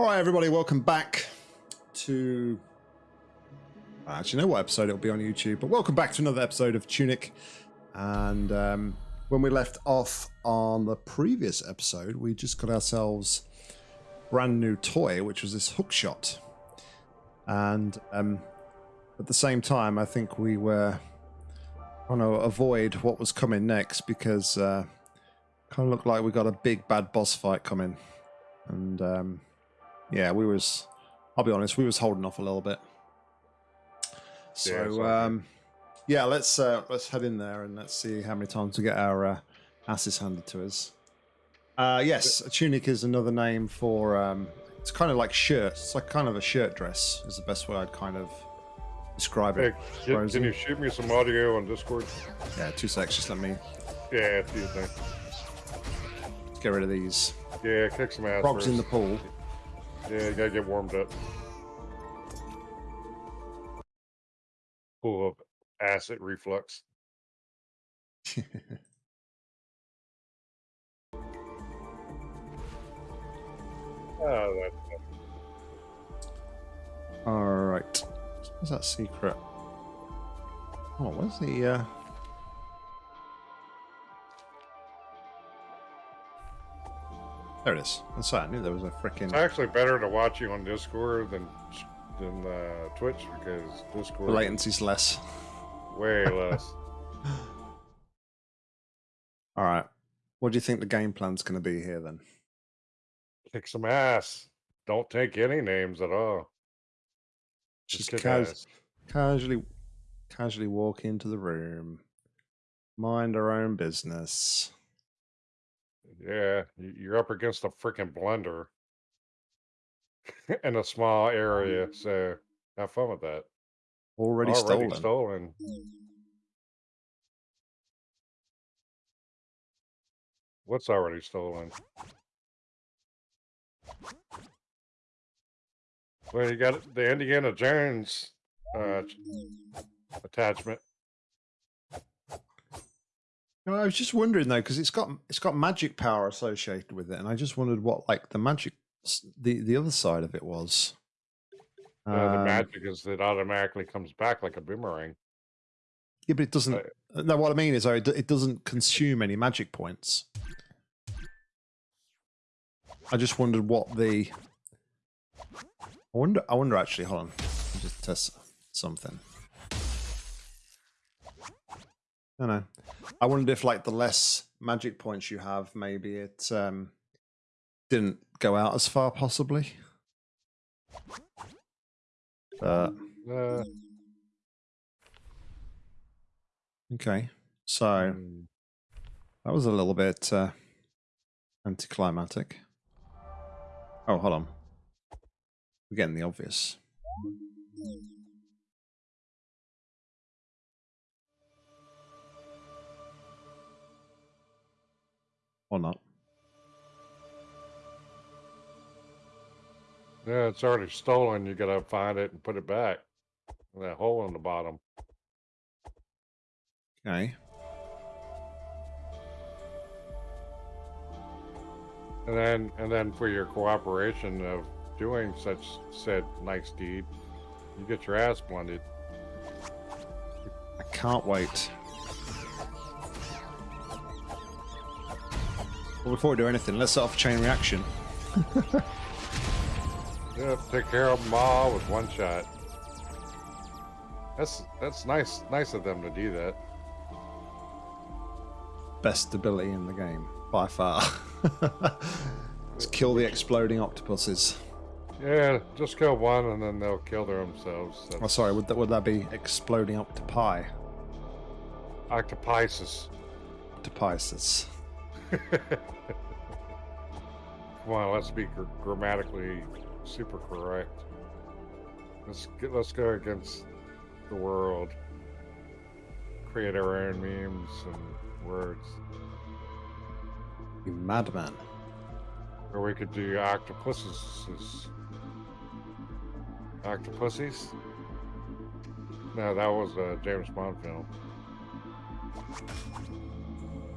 All right, everybody, welcome back to. I actually know what episode it'll be on YouTube, but welcome back to another episode of Tunic. And um, when we left off on the previous episode, we just got ourselves brand new toy, which was this hook shot. And um, at the same time, I think we were trying to avoid what was coming next because uh, kind of looked like we got a big bad boss fight coming. And um, yeah, we was. I'll be honest, we was holding off a little bit. So Yeah, um, yeah, let's uh, let's head in there and let's see how many times we get our uh, asses handed to us. Uh, yes, a tunic is another name for. Um, it's kind of like shirt. It's like kind of a shirt dress. Is the best way I'd kind of describe Hey, it. can, can you shoot me some audio on Discord? Yeah, two secs. Just let me Yeah, do you think? get rid of these Yeah, kick some ass. frogs in the pool. Yeah, you gotta get warmed up. Full of acid reflux. Oh, All right. What's that secret? Oh, where's the? Uh... There it is. That's right. I knew there was a freaking. it's actually better to watch you on Discord than than uh, Twitch because Discord The latency's less. way less. All right. What do you think the game plan's going to be here then? kick some ass. Don't take any names at all. Just cas- ass. casually, casually walk into the room, mind our own business. Yeah, you're up against a freaking blender in a small area, so have fun with that. Already, stolen. stolen. What's already stolen? Well, you got the Indiana Jones uh, attachment. No, I was just wondering though, because it's got it's got magic power associated with it, and I just wondered what like the magic, the the other side of it was. Uh, the Um, magic is that it automatically comes back like a boomerang. Yeah, but it doesn't. uh, no, what I mean is, though, it, doesn't consume any magic points. I just wondered what the. I wonder. I wonder. Actually, hold on. Let me just test something. No, no. I wondered if, like, the less magic points you have, maybe it um, didn't go out as far, possibly. But Uh, okay, so. mm, That was a little bit uh, anticlimactic. Oh, hold on. We're getting the obvious. Or not. yeah, it's already stolen. You gotta find it and put it back. That hole in the bottom. Okay. And then, and then for your cooperation of doing such said nice deed, you get your ass blended. I can't wait. Well, before we do anything, let's set off a chain reaction. Yeah, take care of them all with one shot. That's that's nice, nice of them to do that. Best ability in the game, by far. let's kill the exploding octopuses. Yeah, just kill one and then they'll kill themselves. Oh, That's sorry, would that, would that be exploding octopi? octopices. Octopices. Come on, let's be gr- grammatically super correct. Let's get, let's go against the world. Create our own memes and words. You madman. Or we could do octopuses. Octopussies? No, that was a James Bond film.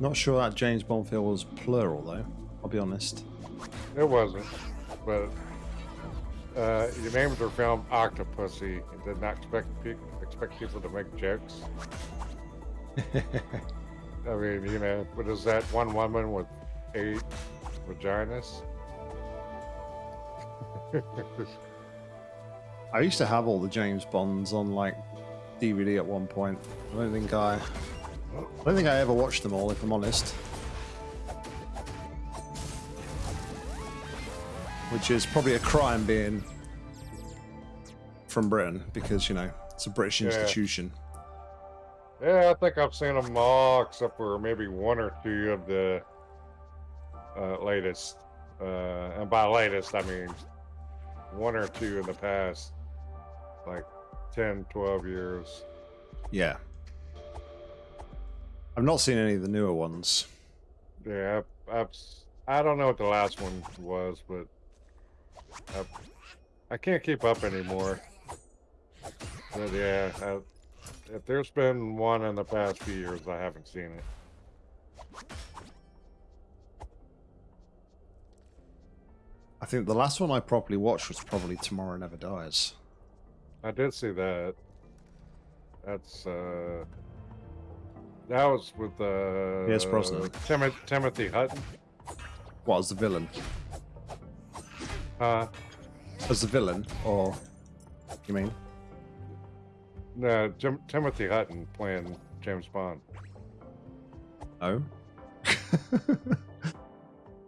Not sure that James Bond film was plural though. I'll be honest. It wasn't, but uh, you named your film Octopussy and did not expect pe- expect people to make jokes. I mean, you know, what is that one woman with eight vaginas? I used to have all the James Bonds on like DVD at one point. I don't think I, I don't think I ever watched them all, if I'm honest. Which is probably a crime being from Britain because you know it's a British Yeah. institution. Yeah, I think I've seen them all except for maybe one or two of the uh, latest. Uh, and by latest, I mean one or two in the past, like 10, 12 years. Yeah. I've not seen any of the newer ones. Yeah, I've, s- I don't know what the last one was, but I've, I can't keep up anymore. But yeah, I, if there's been one in the past few years, I haven't seen it. I think the last one I properly watched was probably Tomorrow Never Dies. I did see that. That's uh, that was with uh, Pierce Brosnan. Tim- Timothy Hutton. What as the villain? Uh, As the villain, or you mean? no, Tim- Timothy Hutton playing James Bond. Oh,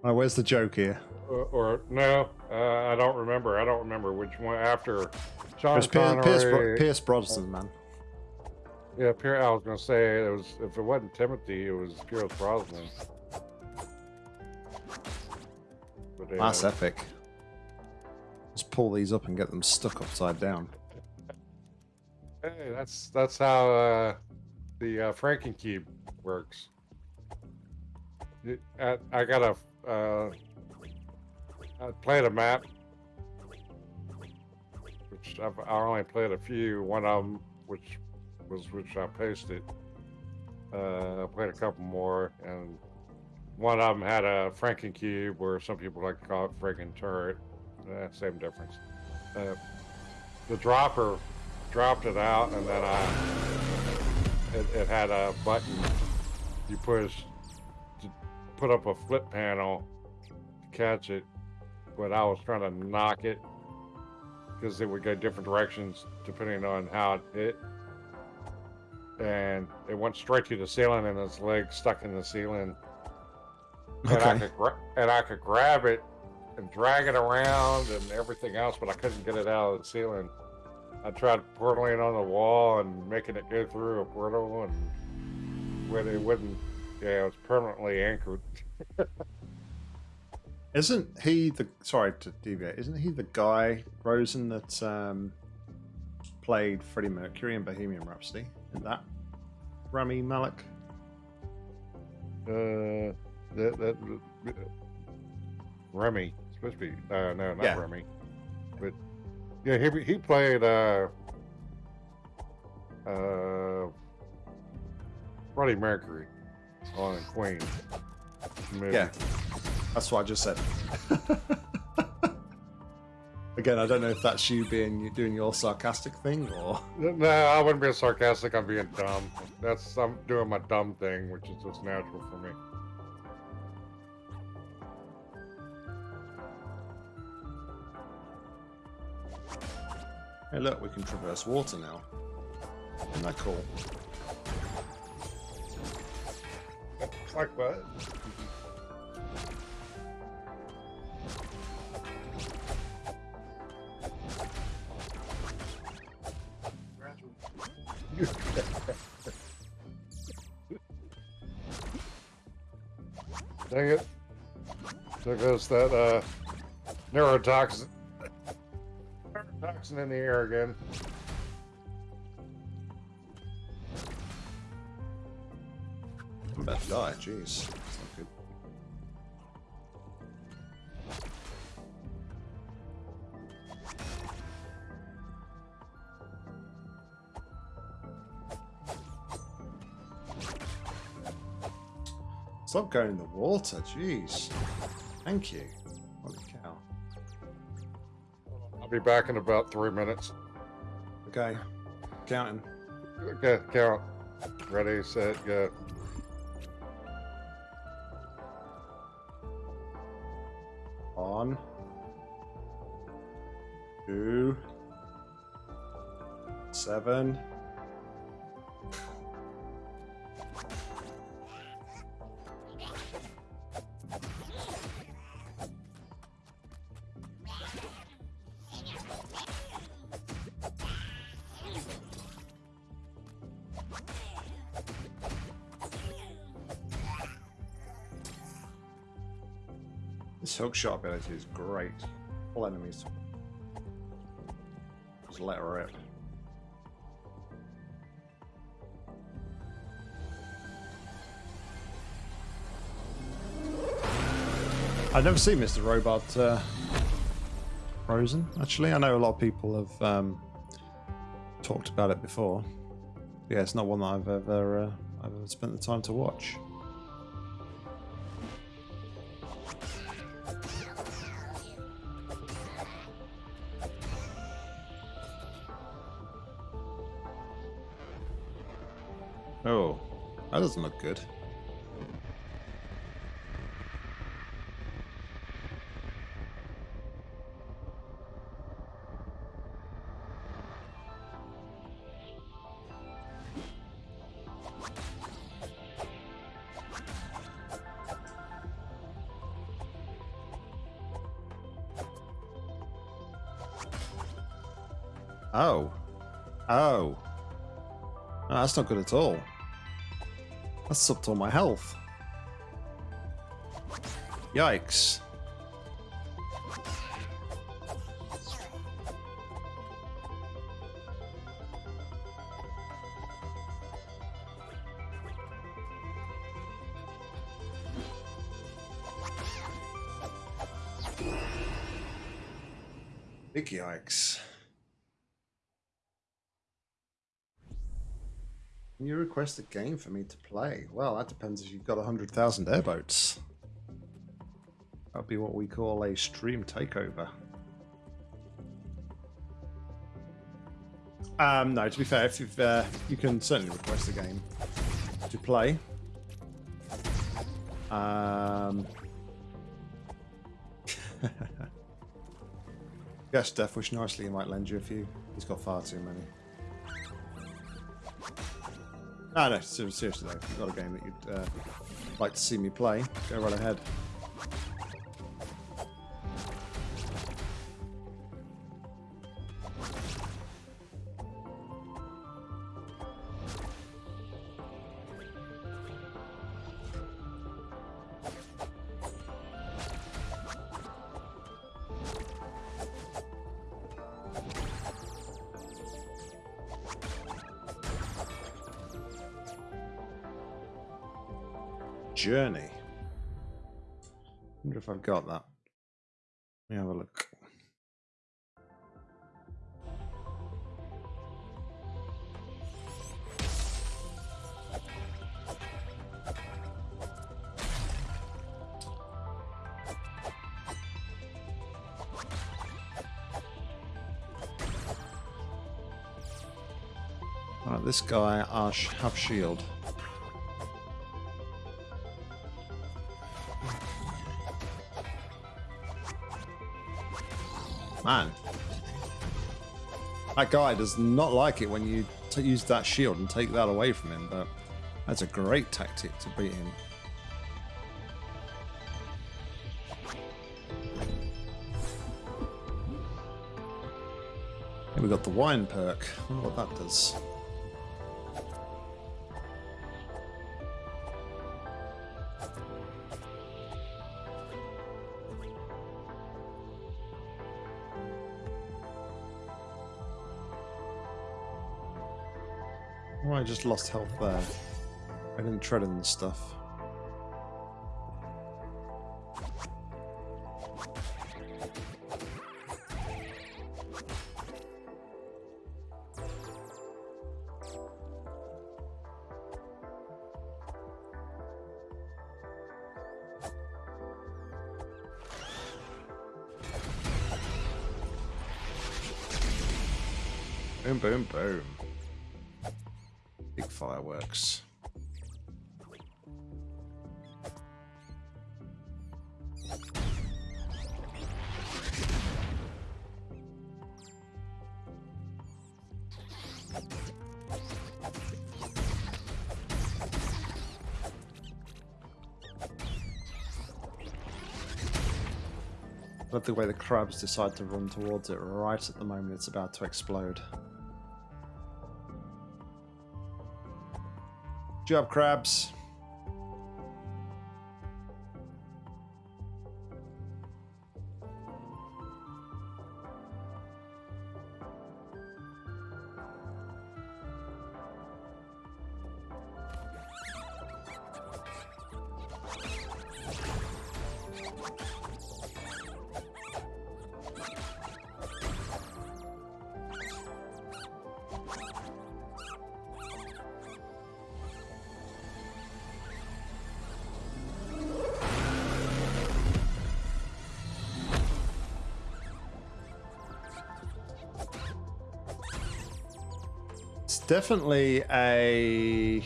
where's the joke here? Or, or no, uh, I don't remember. I don't remember which one after It's Pierce, Pierce, Pierce Brosnan, man. Yeah, Pierce. I was gonna say it was if it wasn't Timothy, it was Pierce Brosnan. But, uh, That's epic. Let's pull these up and get them stuck upside down. Hey, that's that's how uh, the uh, Frankencube works. I, I got a. Uh, I played a map, which I've I only played a few. One of them, which was which I pasted. Uh, I played a couple more, and one of them had a Frankencube, where some people like to call it Franken turret. Uh, same difference. Uh, the dropper dropped it out, and then I it, it had a button you push to put up a flip panel to catch it, but I was trying to knock it because it would go different directions depending on how it hit. And it went straight to the ceiling, and its leg stuck in the ceiling. And I Okay. could gra- and I could grab it and drag it around and everything else, but I couldn't get it out of the ceiling. I tried portaling on the wall and making it go through a portal, and when it wouldn't, yeah, it was permanently anchored. Isn't he the sorry to deviate? Isn't he the guy Rosen that um, played Freddie Mercury in Bohemian Rhapsody? Is that Rami Malek? Uh, that that Remy it's supposed to be uh, no, not Yeah. Remy, but yeah, he he played uh uh Freddie Mercury on Queen. movie. Yeah, that's what I just said. Again, I don't know if that's you being you doing your sarcastic thing or No, I wouldn't be sarcastic. I'm being dumb. That's I'm doing my dumb thing, which is just natural for me. hey, look, we can traverse water now. Isn't that cool? Like what? Dang it. There goes that uh, neurotoxin. Neurotoxin in the air again. I'm about to die. Jeez, Stop going in the water. Jeez. Thank you. Holy cow. I'll Be back in about three minutes. Okay. Counting. Okay, count. Ready, set, go. One. Two. Seven. Shot ability is great. All enemies. Just let her rip. I've never seen Mr. Robot uh, frozen. Actually, I know a lot of people have um, talked about it before. Yeah, it's not one that I've ever uh, I've ever spent the time to watch. Doesn't look good. Oh. Oh. No, that's not good at all. That's sucked all my health. Yikes. Big yikes. Can you request a game for me to play? Well, that depends if you've got 100,000 airboats. That'd be what we call a stream takeover. Um, no, to be fair, if you've, uh, you can certainly request a game to play. Um, yes, Death Wish nicely, he might lend you a few. He's got far too many. No, no, seriously though, got a game that you'd uh, like to see me play, go right ahead. Guy, Ash, have shield. Man. That guy does not like it when you use that shield and take that away from him, but that's a great tactic to beat him. Here we got the wine perk. I wonder what that does. Just lost health there. I didn't tread in the stuff. Way the crabs decide to run towards it right at the moment it's about to explode. Good job, crabs. Definitely a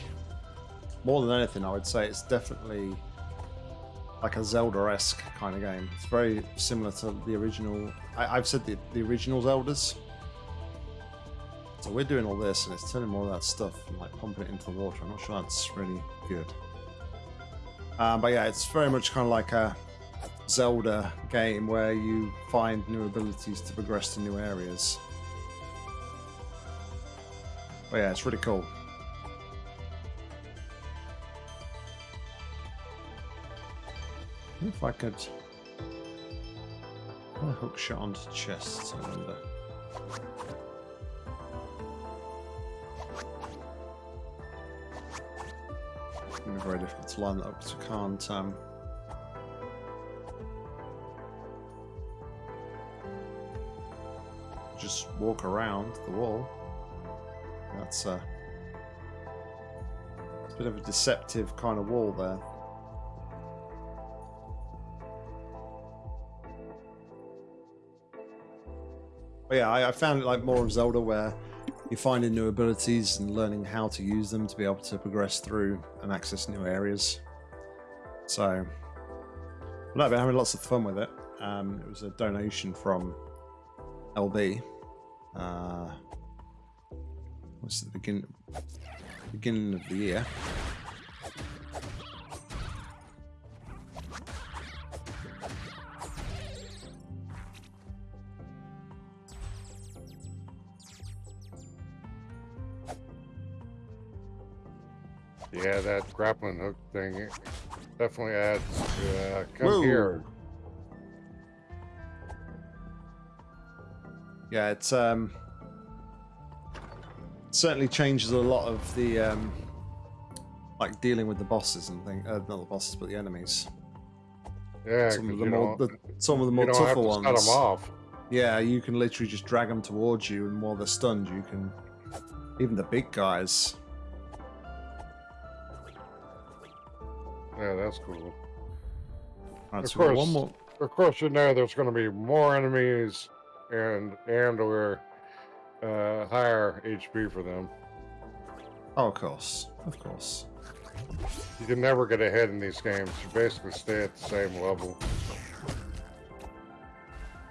more than anything. I would say it's definitely like a Zelda-esque kind of game. It's very similar to the original. I, I've said the, the original Zeldas. So we're doing all this, and it's turning more of that stuff and like pumping it into the water. I'm not sure that's really good. Um, but yeah, it's very much kind of like a Zelda game where you find new abilities to progress to new areas. But yeah, it's really cool. If I could hook shot onto chests, I wonder. It's gonna be very difficult to line that up because I can't um just walk around the wall. That's a, a bit of a deceptive kind of wall there. But yeah, I, I found it like more of Zelda where you're finding new abilities and learning how to use them to be able to progress through and access new areas. So, but I've been having lots of fun with it. Um, it was a donation from LB. Uh, was the begin beginning of the year. Yeah, that grappling hook thing definitely adds. Uh, come Whoa. here. Yeah, it's um certainly changes a lot of the um like dealing with the bosses and things. Uh, not the bosses, but the enemies. Yeah, some of the more the, some of the you more tougher to ones. cut them off. Yeah, you can literally just drag them towards you, and while they're stunned, you can. Even the big guys. Yeah, that's cool. Right, Of so course. one more. Of course, you know there's going to be more enemies and and or uh, higher HP for them. Oh, of course, of course. You can never get ahead in these games. You basically stay at the same level.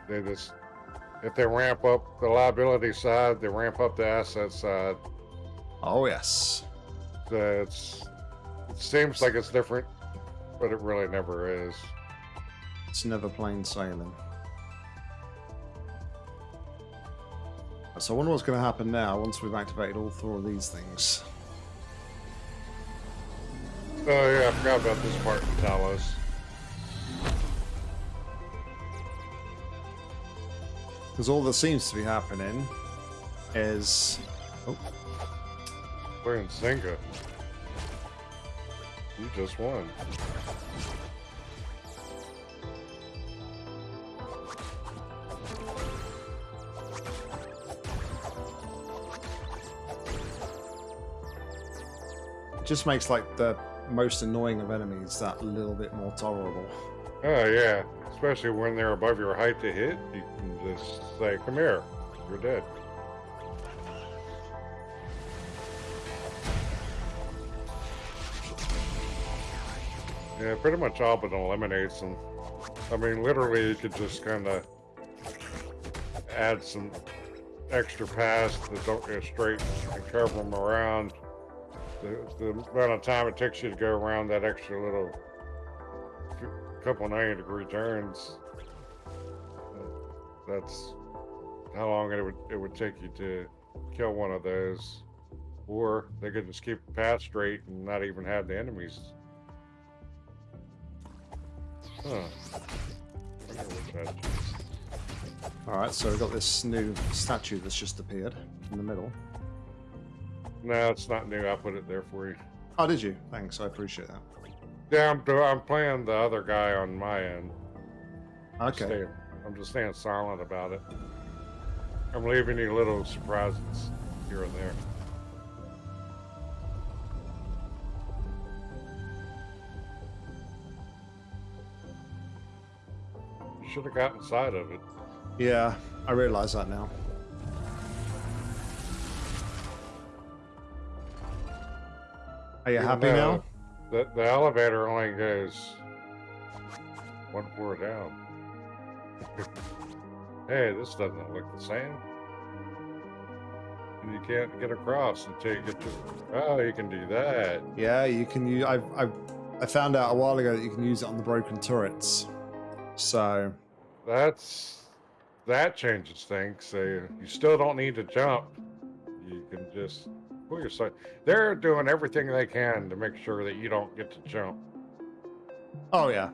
They just, if they ramp up the liability side, they ramp up the asset side. Oh yes. So it's, it seems like it's different, but it really never is. It's never plain sailing. So I wonder what's going to happen now once we've activated all four of these things. Oh yeah, I forgot about this part in Talos. Because all that seems to be happening is... Oh, We're in Zynga. You just won. Just makes like the most annoying of enemies that little bit more tolerable. Oh yeah, especially when they're above your height to hit, you can just say, "Come here, you're dead." Yeah, pretty much all but eliminates them. I mean, literally, you could just kind of add some extra paths that don't go straight and curve them around the, the amount of time it takes you to go around that extra little couple 90 degree turns, that's how long it would it would take you to kill one of those. Or they could just keep the path straight and not even have the enemies. Huh. All right, so we've got this new statue that's just appeared in the middle. No, it's not new. I put it there for you. Oh, did you? Thanks. I appreciate that. Yeah, I'm, I'm playing the other guy on my end. Okay. Staying, I'm just staying silent about it. I'm leaving you little surprises here and there. Should have got inside of it. Yeah, I realize that now. Are you happy now? The, the elevator only goes one floor down. hey, this doesn't look the same. And you can't get across until you get to. Oh, you can do that. Yeah, you can use. I I I found out a while ago that you can use it on the broken turrets. So That's that changes things. So you still don't need to jump. You can just pull yourself. They're doing everything they can to make sure that you don't get to jump. Oh yeah.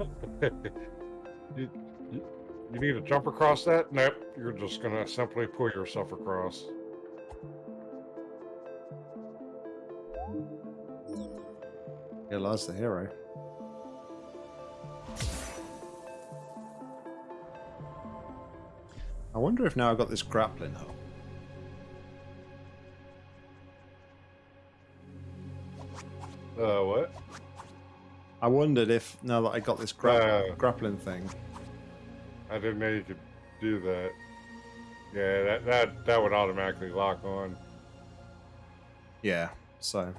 you, you, you need to jump across that? Nope. You're just gonna simply pull yourself across. Yeah, Lars the hero. I wonder if now I've got this grappling hook. Uh, what? I wondered if now that I got this gra- Uh. grappling thing. I didn't know you could do that. Yeah, that that that would automatically lock on. Yeah, so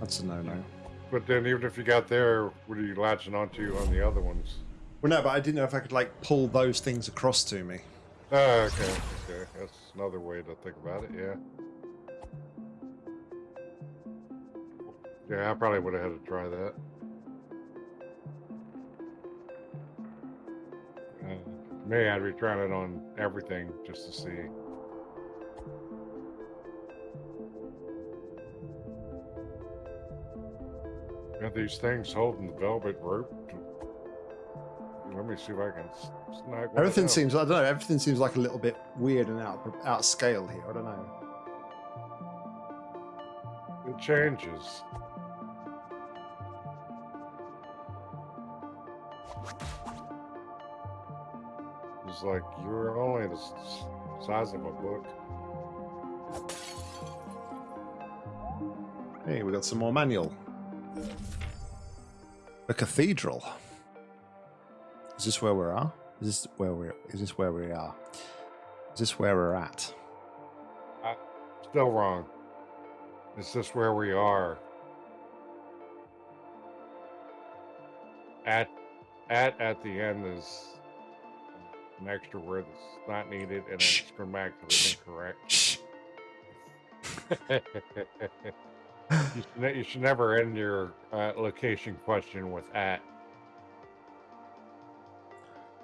that's a no-no. But then, even if you got there, what are you latching onto on the other ones? Well, no, but I didn't know if I could like pull those things across to me. Oh, okay, okay. That's another way to think about it. Yeah. Yeah, I probably would have had to try that. Uh, me, I'd be trying it on everything just to see. Got these things holding the velvet rope. Let me see if I can snag Everything seems I don't know. Everything seems like a little bit weird and out out of scale here. I don't know. It changes. It's like you're only the size of a book. Hey, we got some more manual. A cathedral. Is this where we are? Is this where we're? Is this where we are? Is this where we're at? Still wrong. Is this where we are? At at at the end is an extra word that's not needed and it's grammatically incorrect. You, should, ne- you should never end your uh, location question with at.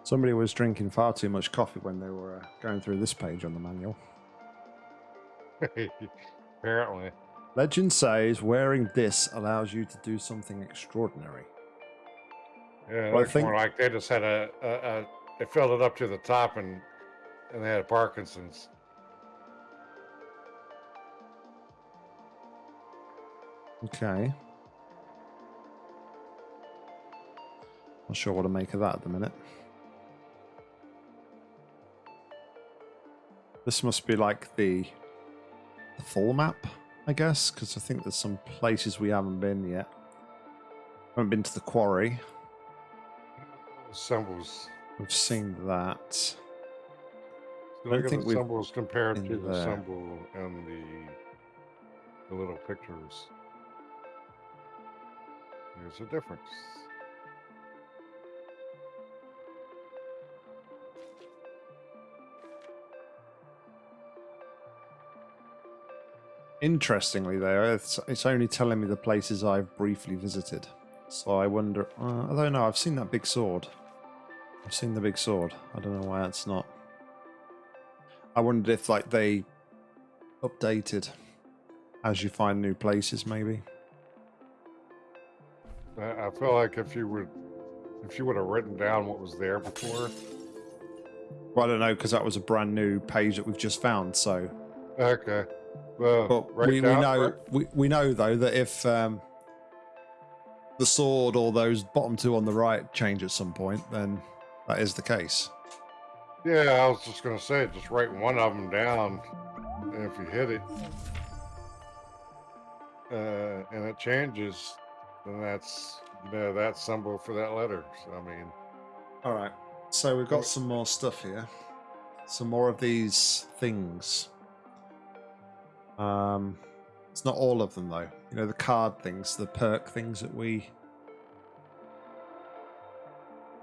Somebody was drinking far too much coffee when they were uh, going through this page on the manual. Apparently. Legend says wearing this allows you to do something extraordinary. Yeah, Well, I looks think- more like they just had a, a, a they filled it up to the top and and they had Parkinson's. Okay. Not sure what to make of that at the minute. This must be like the, the full map, I guess, because I think there's some places we haven't been yet. Haven't been to the quarry. Symbols. We've seen that. I look at think the symbols compared to the there. symbol and the the little pictures. There's a difference. Interestingly, though, it's, it's only telling me the places I've briefly visited. So I wonder. Uh, I don't know. I've seen that big sword. I've seen the big sword. I don't know why that's not. I wondered if like they updated as you find new places, maybe. I feel like if you would, if you would have written down what was there before. Well, I don't know because that was a brand new page that we've just found. So, Okay. Well, but write we, we know write- we, we know though that if um, the sword or those bottom two on the right change at some point, then that is the case. Yeah, I was just gonna say, just write one of them down, and if you hit it, uh, and it changes, then that's you know that symbol for that letter. So I mean, All right. So we've got some more stuff here. Some more of these things. Um, it's not all of them though. You know the card things, the perk things that we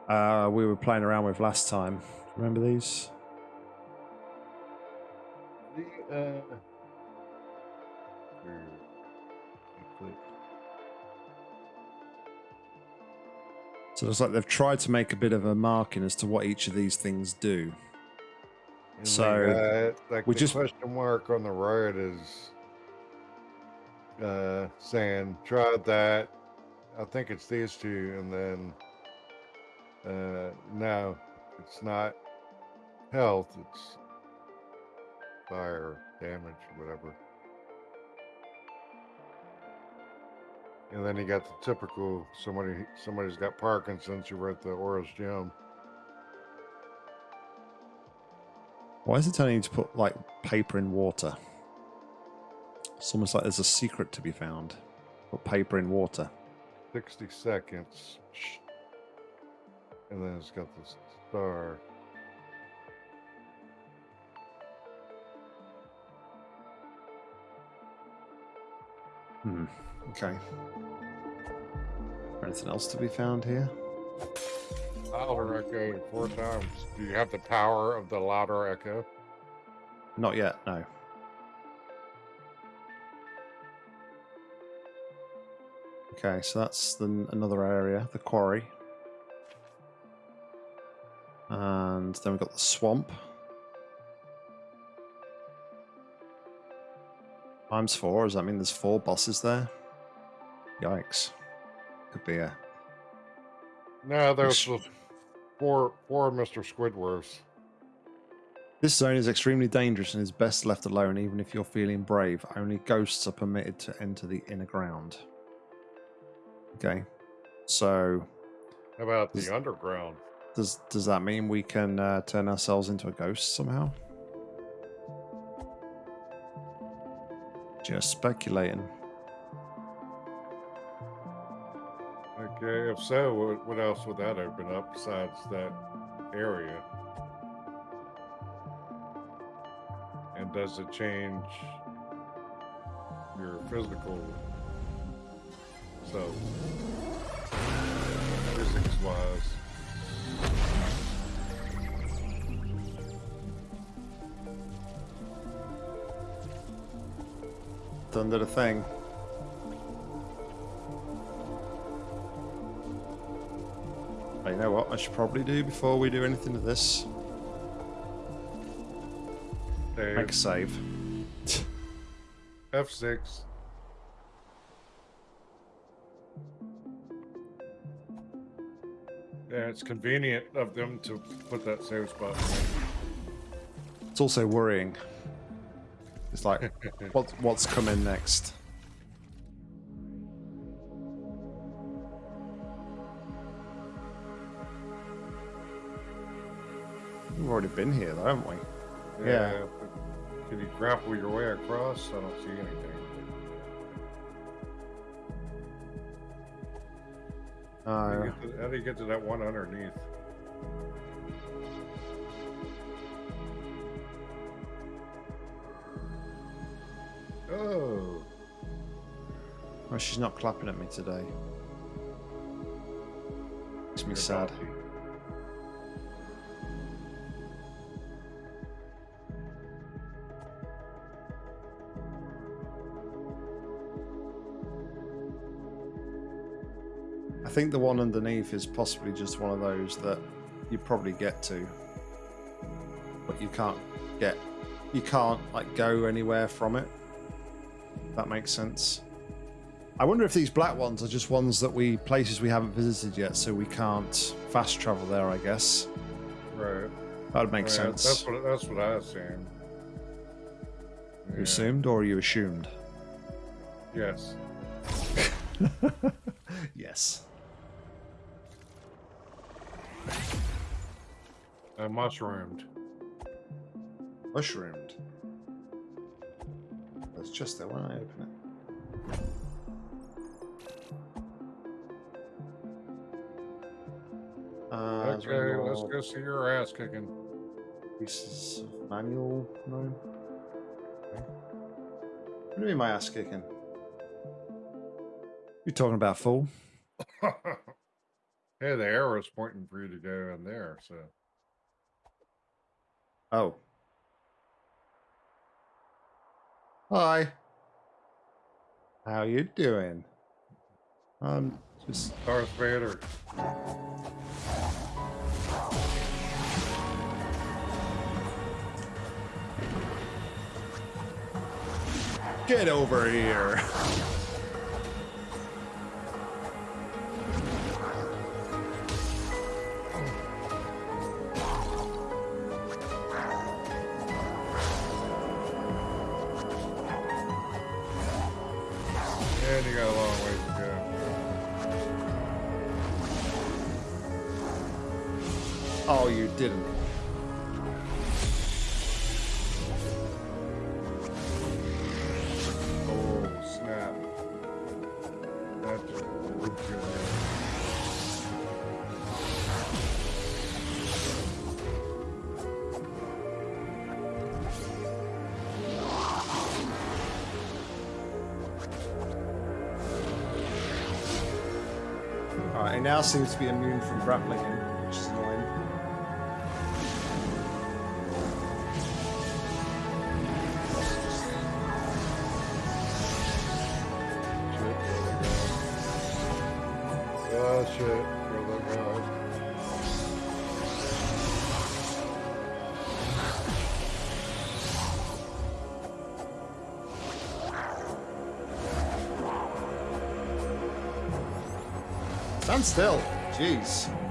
uh, we were playing around with last time. Remember these? the uh. So it's like they've tried to make a bit of a marking as to what each of these things do. And So, got, like we the just- question mark on the right is uh, saying try that. I think it's these two, and then uh, no, it's not health. It's fire damage, whatever. And then you got the typical somebody somebody's got Parkinson's. You wrote the Aura's gym. Why is it telling you to put like paper in water? It's almost like there's a secret to be found. Put paper in water. 60 seconds. And then it's got this star. Hmm. Okay. Anything else to be found here? Louder echo four times. Do you have the power of the louder echo? Not yet. No. Okay, so that's the, another area, the quarry. And then we've got the swamp. Times four, does that mean there's four bosses there? Yikes. Could be a No, there's four four Mr. Squidworths. This zone is extremely dangerous and is best left alone even if you're feeling brave. Only ghosts are permitted to enter the inner ground. Okay. So How about the underground? Does does that mean we can uh, turn ourselves into a ghost somehow? Just speculating. Okay, if so, what, what else would that open up besides that area? And does it change your physical self? Physics wise. Did a thing. But you know what I should probably do before we do anything to this? Make a um, save. F6. Yeah, it's convenient of them to put that save spot. It's also worrying. It's like, what, what's coming next? We've already been here, though, haven't we? Yeah. but Can you grapple your way across? I don't see anything. How do, Uh, you get to, how do you get to that one underneath? Oh, well, she's not clapping at me today. makes me sad. I think the one underneath is possibly just one of those that you probably get to, but you can't get, you can't like go anywhere from it. That makes sense. I wonder if these black ones are just ones that we places we haven't visited yet, so we can't fast travel there. I guess Right. that would make Yeah, sense. That's what that's what I assumed. You Yeah. assumed, or you assumed? Yes. yes. I mushroomed. Mushroomed. It's just there when I open it. Uh, Okay, let's go see your ass kicking. Pieces of manual? No. Okay. What do you mean my ass kicking? You talking about fool? hey, the arrow's pointing for you to go in there, so Oh. Hi. How you doing? I'm just Darth Vader. get over here. Oh, you didn't. Oh, snap. That just ripped you in. Alright, it now seems to be immune from grappling Stand still. Jeez.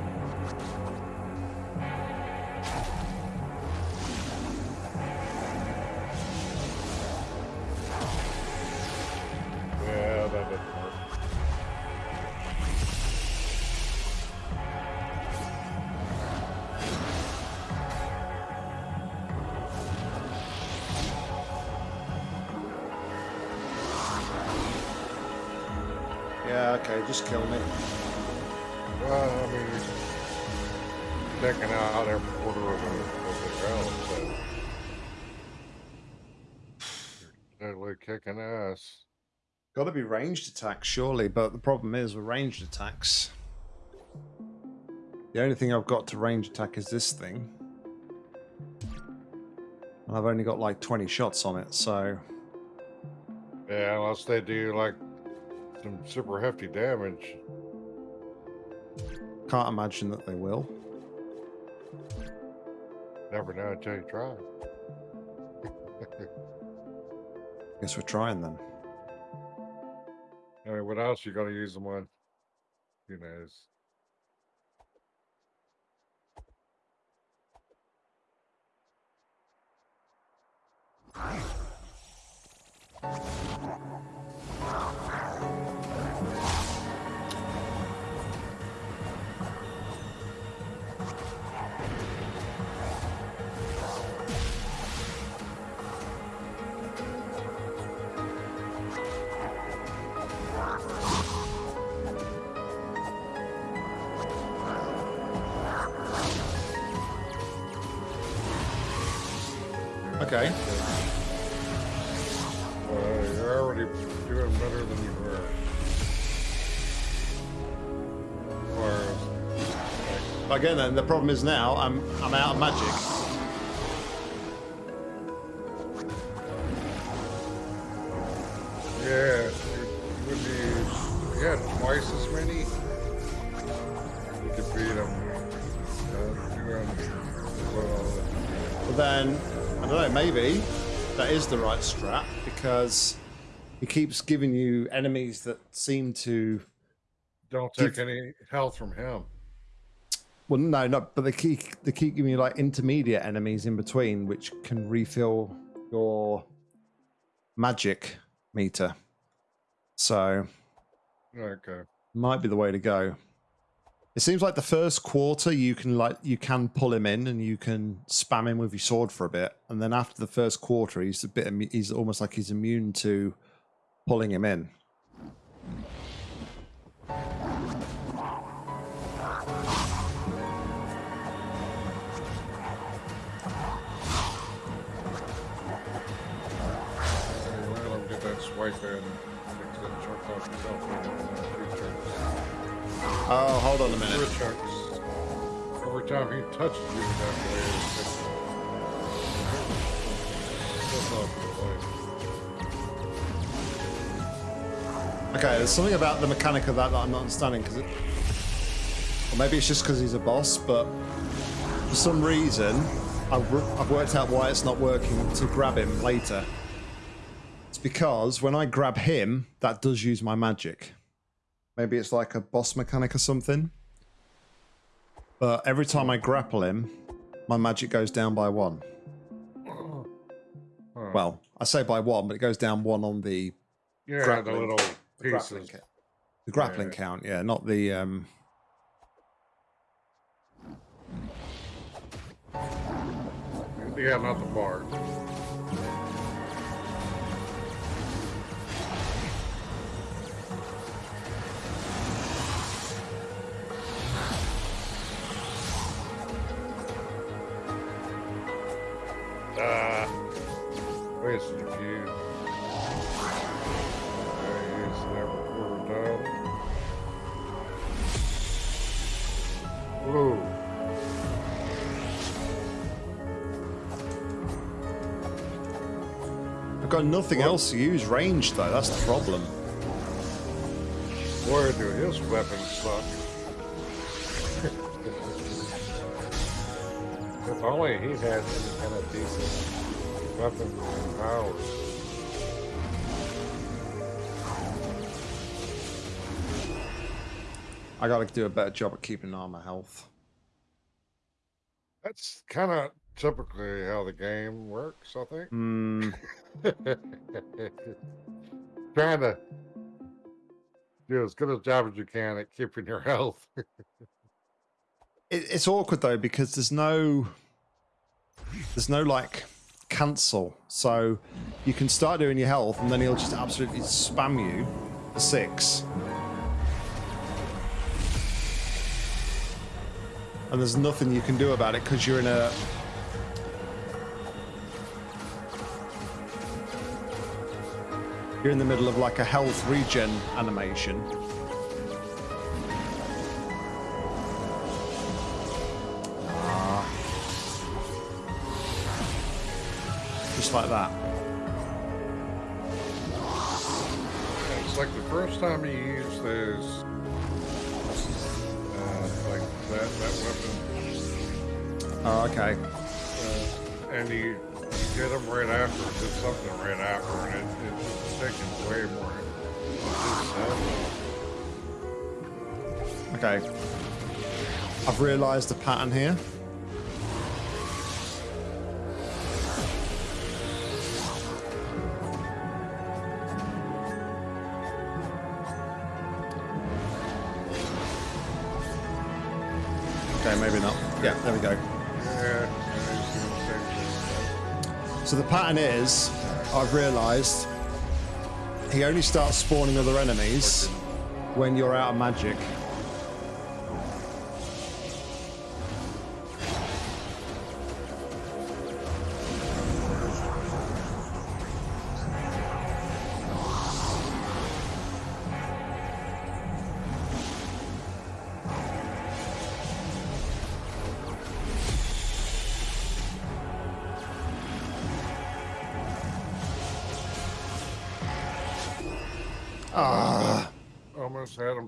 Be ranged attacks, surely, but the problem is with ranged attacks. The only thing I've got to range attack is this thing. And I've only got like 20 shots on it, so. Yeah, unless they do like some super hefty damage. Can't imagine that they will. Never know until you try. Guess we're trying then. I mean, what else you gonna use them on? Who knows? Again, then the problem is now I'm I'm out of magic. Yeah, you would be. Had twice as many, you could beat them. Well. But then I don't know. Maybe that is the right strat because he keeps giving you enemies that seem to. Don't Give- take any health from him. Well, no, no, but they keep they keep giving you like intermediate enemies in between, which can refill your magic meter. So Okay. might be the way to go. It seems like the first quarter you can like you can pull him in and you can spam him with your sword for a bit, and then after the first quarter, he's a bit he's almost like he's immune to pulling him in. Get that swipe in. Fix that chunk off yourself. in Three chunks. Oh, hold on a minute. Every time he touches you that way, That's not the. Okay, there's something about the mechanic of that that I'm not understanding because it. Or maybe it's just because he's a boss, but for some reason, I've, I've worked out why it's not working to grab him later. Because when I grab him, that does use my magic. Maybe it's like a boss mechanic or something. But every time I grapple him, my magic goes down by one. Well, I say by one, but it goes down one on the yeah, the grappling- little the grappling, the grappling Yeah. count, yeah, not the um. Yeah, not the bar. Ah, wasted a few. He's never quarter done. Ooh. I've got nothing else to use range though. That's the problem. Boy, do his weapons suck. Only he had any kind of decent weapons and powers. I got to do a better job at keeping an eye on my health. That's kind of typically how the game works, I think. Hmm. Trying to do as good a job as you can at keeping your health. It, it's awkward though because there's no, there's no like cancel. So you can start doing your health and then he'll just absolutely spam you for six. And there's nothing you can do about it because you're in a. You're in the middle of like a health regen animation. Just like that. it's like the first time you use those, uh, like that, that weapon. Oh, okay. uh, and you, you get them right after, did something right after, and it, it, it's taking way more. Okay. I've realised the pattern here. Yeah, there we go. Yeah, yeah, he's doing the same thing. So the pattern is, I've realised, he only starts spawning other enemies when you're out of magic.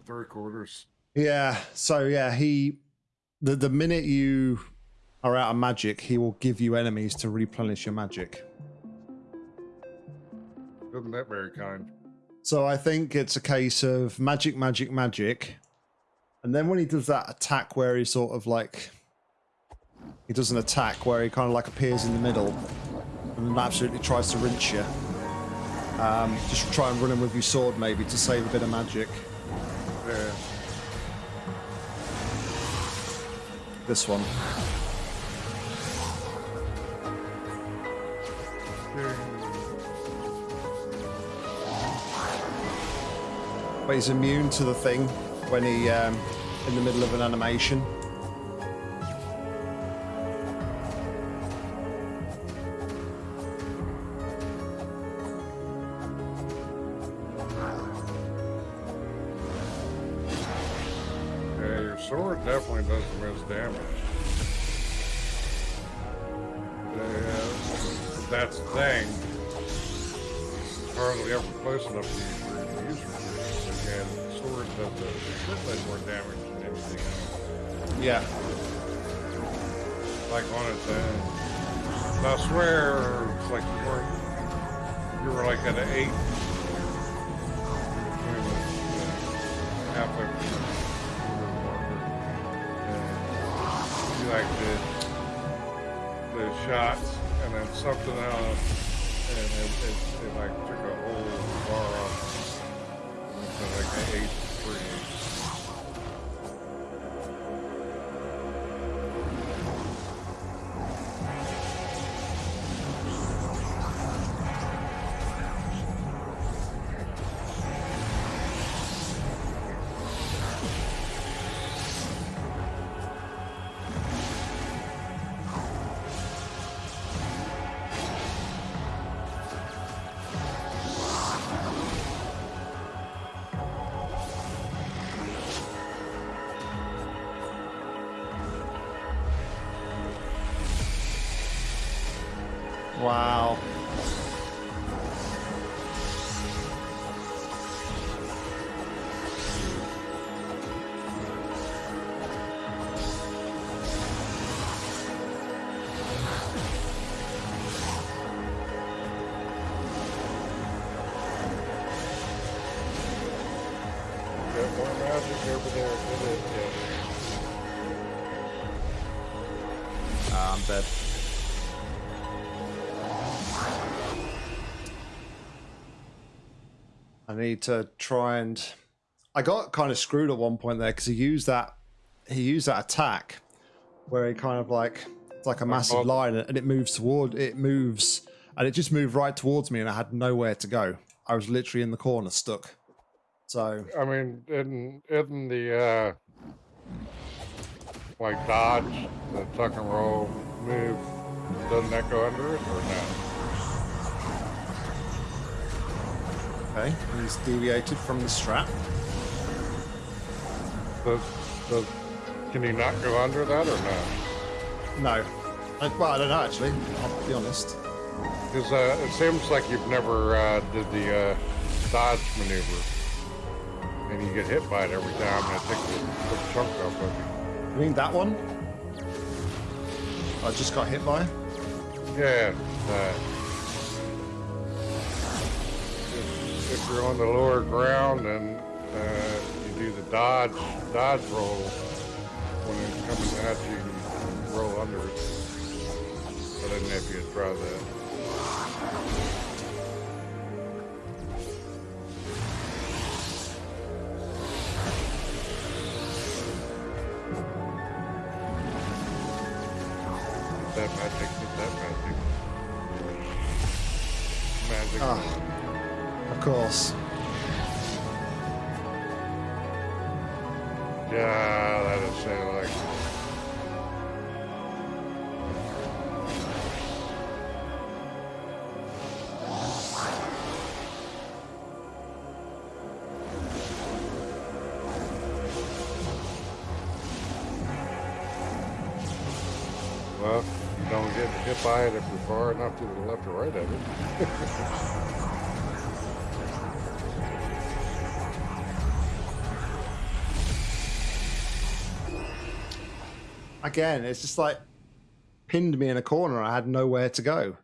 Three quarters. Yeah. So yeah, he the the minute you are out of magic, he will give you enemies to replenish your magic. Isn't that very kind? So I think it's a case of magic, magic, magic. And then when he does that attack where he sort of like he does an attack where he kind of like appears in the middle and absolutely tries to rinse you. Um, just try and run him with your sword maybe to save a bit of magic. This one. But he's immune to the thing when he um, in the middle of an animation. Sword definitely does the most damage. Yeah, that's the thing. It's hardly ever close enough to use your user Again, the sword does a shitload more damage than anything else. Yeah. Like on its own. And I swear, it's like you were, you were like at an eight. Halfway like did the shots and then something else, and it, it, it like took a whole bar off. So like an eight Wow. Need to try and. I got kind of screwed at one point there because he used that. He used that attack where he kind of like it's like a massive line and it moves toward it moves and it just moved right towards me and I had nowhere to go. I was literally in the corner stuck. So I mean, isn't, isn't the uh, like dodge, the tuck and roll move, doesn't that go under it or no? Okay, he's deviated from the strap. Does, does, can he not go under that or no? No, I, well I don't know actually. I'll be honest. Because uh, it seems like you've never uh, did the uh, dodge maneuver, and you get hit by it every time, and it takes a big chunk off of you. You mean that one? I just got hit by. Yeah. Uh, if, you're on the lower ground and uh, you do the dodge dodge roll when it's coming at you, you roll under it. I didn't know if you had tried that. it if you're far enough to the left or right of it. Again, it's just like pinned me in a corner. I had nowhere to go.